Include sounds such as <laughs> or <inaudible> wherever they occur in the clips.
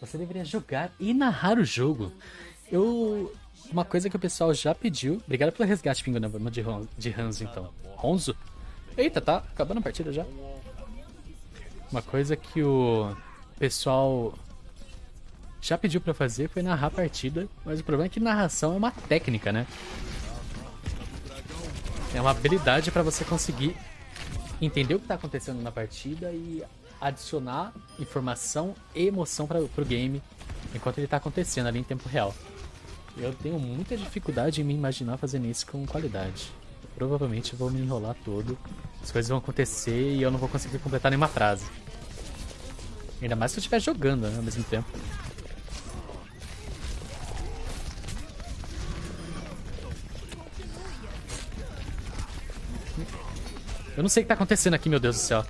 Você deveria jogar e narrar o jogo. Eu. Uma coisa que o pessoal já pediu. Obrigado pelo resgate, Pingo, Vamos de, Ron... de Hanzo, então. Ronzo? Eita, tá acabando a partida já. Uma coisa que o pessoal já pediu para fazer foi narrar a partida, mas o problema é que narração é uma técnica, né? É uma habilidade para você conseguir entender o que está acontecendo na partida e adicionar informação e emoção para o game enquanto ele está acontecendo ali em tempo real. Eu tenho muita dificuldade em me imaginar fazendo isso com qualidade. Eu provavelmente vou me enrolar todo, as coisas vão acontecer e eu não vou conseguir completar nenhuma frase. Ainda mais se eu estiver jogando né, ao mesmo tempo. Eu não sei o que tá acontecendo aqui, meu Deus do céu.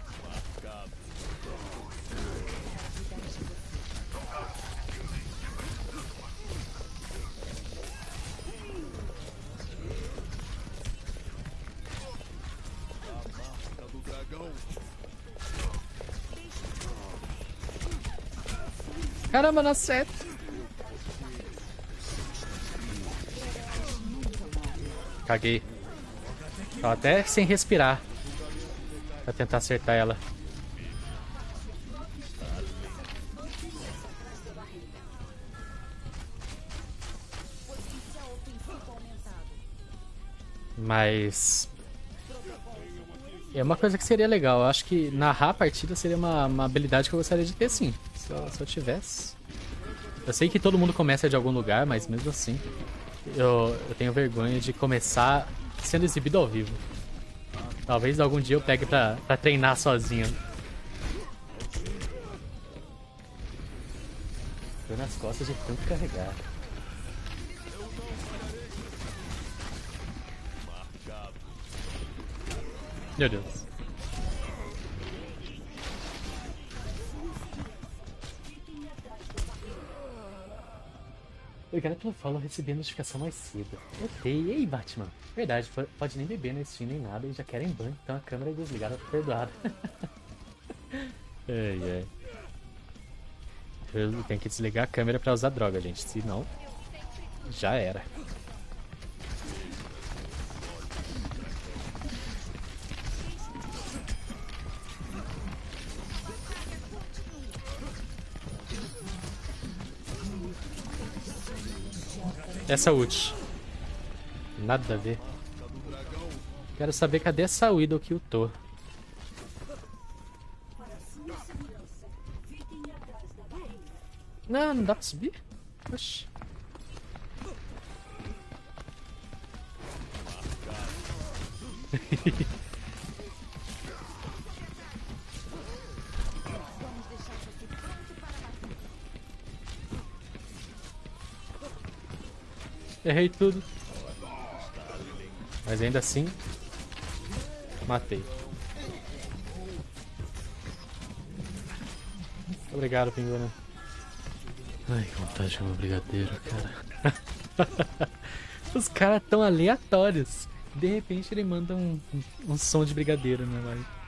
Caramba, não acerta. Caguei. Tô até sem respirar. Pra tentar acertar ela. Mas... É uma coisa que seria legal. Eu acho que narrar a partida seria uma, uma habilidade que eu gostaria de ter sim. Se eu, se eu tivesse. Eu sei que todo mundo começa de algum lugar, mas mesmo assim... Eu, eu tenho vergonha de começar sendo exibido ao vivo. Talvez algum dia eu pegue pra, pra treinar sozinho. Tô nas costas de tanto carregar. Meu Deus. Obrigado pelo follow, recebi a notificação mais cedo. Ok, e aí Batman? Verdade, pode nem beber na Steam nem nada e já querem banho, então a câmera é desligada, perdoada. <laughs> ai, ai. Eu tenho que desligar a câmera pra usar droga, gente, senão já era. Essa ult. Nada a ver. Quero saber cadê essa Widow que eu tô. Não, não dá pra subir? Oxi. <laughs> Errei tudo. Mas ainda assim, matei. Obrigado, Pinguna. Ai, que vontade de comer brigadeiro, cara. <laughs> Os caras tão aleatórios. De repente ele manda um, um, um som de brigadeiro, né, live.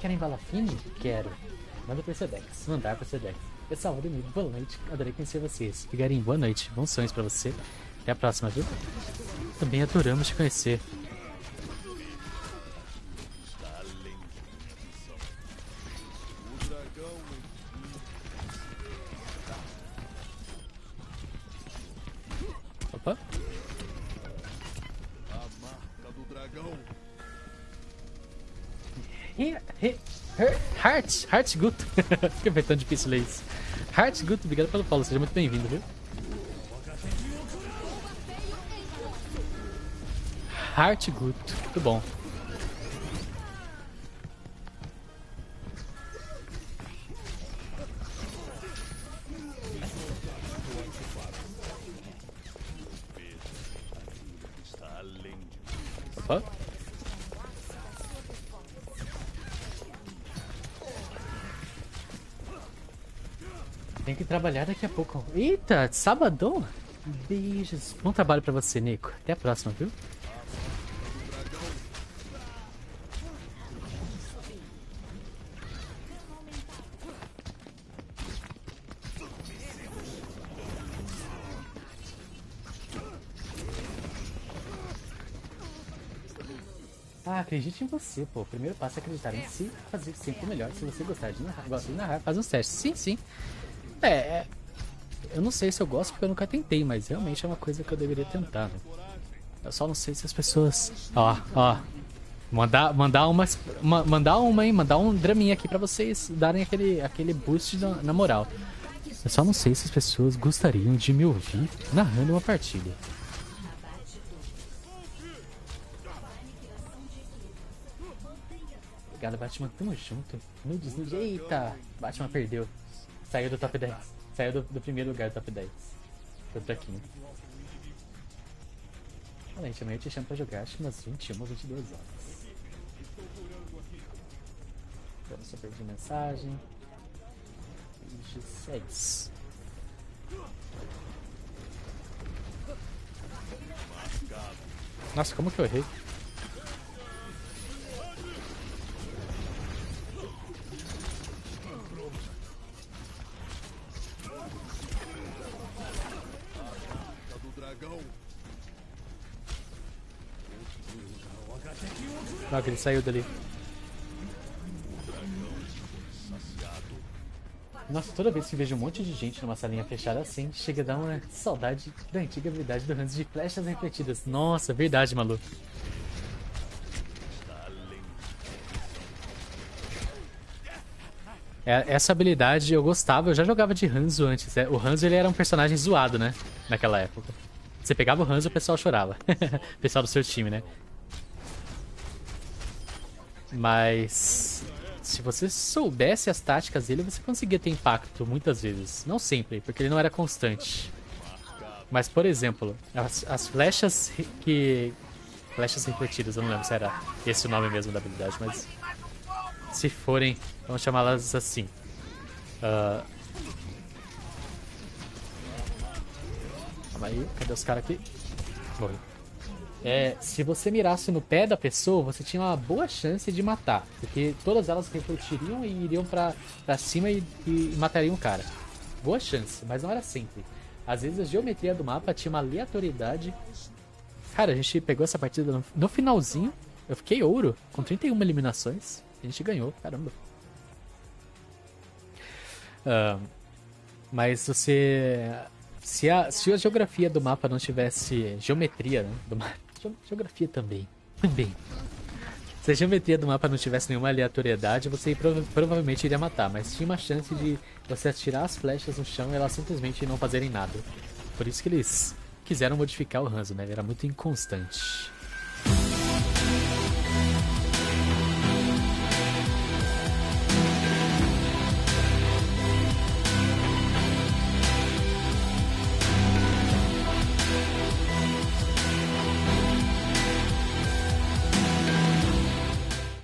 Querem bala fine? Quero. Manda pro Sedex. Mandar pro Sedex. Pessoal, Ademir, boa noite. Adorei conhecer vocês. Figarim, boa noite. Bons sonhos pra você. Até a próxima, viu? Também adoramos te conhecer. Heart, Heart Guto. <laughs> Fica foi tão difícil ler isso. Heart Guto, obrigado pelo follow, seja muito bem-vindo, viu? Heart Guto, muito bom. Tem que trabalhar daqui a pouco. Eita, sabadão? Beijos. Bom trabalho pra você, Nico. Até a próxima, viu? Ah, acredite em você, pô. O primeiro passo é acreditar em si, fazer sempre o melhor. Se você gostar de narrar, gosta de narrar, faz um teste. Sim, sim. É, é, eu não sei se eu gosto porque eu nunca tentei, mas realmente é uma coisa que eu deveria tentar, né? Eu só não sei se as pessoas... Ó, ó. Mandar, mandar uma, mandar uma, hein? Mandar um draminha aqui pra vocês darem aquele, aquele boost na, na moral. Eu só não sei se as pessoas gostariam de me ouvir narrando uma partida. Obrigado, Batman. Tamo junto. Nudes, nudes. Eita! Batman perdeu. Saiu do top 10. Saiu do, do primeiro lugar do top 10. Foi pra aqui. Olha, gente, amanhã eu te chamo pra jogar acho que umas 21 ou 22 horas. Agora só perdi mensagem. 26. Nossa, como que eu errei? Que ele saiu dali. Nossa, toda vez que vejo um monte de gente numa salinha fechada assim, chega a dar uma saudade da antiga habilidade do Hans de flechas refletidas. Nossa, verdade, maluco. É, essa habilidade eu gostava, eu já jogava de Hanzo antes. É, o Hanzo ele era um personagem zoado, né? Naquela época. Você pegava o Hanzo e o pessoal chorava. <laughs> o pessoal do seu time, né? Mas se você soubesse as táticas dele, você conseguia ter impacto muitas vezes. Não sempre, porque ele não era constante. Mas, por exemplo, as, as flechas que... Flechas refletidas, eu não lembro se era esse o nome mesmo da habilidade, mas... Se forem, vamos chamá-las assim. Uh... Calma aí, cadê os caras aqui? Morreu é, se você mirasse no pé da pessoa, você tinha uma boa chance de matar. Porque todas elas refletiriam e iriam pra, pra cima e, e matariam o cara. Boa chance, mas não era sempre. Às vezes a geometria do mapa tinha uma aleatoriedade. Cara, a gente pegou essa partida no, no finalzinho. Eu fiquei ouro, com 31 eliminações. A gente ganhou, caramba. Uh, mas você. Se a, se a geografia do mapa não tivesse. Geometria né, do mapa <laughs> Geografia também. Também. Se a geometria do mapa não tivesse nenhuma aleatoriedade, você prova provavelmente iria matar, mas tinha uma chance de você atirar as flechas no chão e elas simplesmente não fazerem nada. Por isso que eles quiseram modificar o Hanzo, né? Ele era muito inconstante.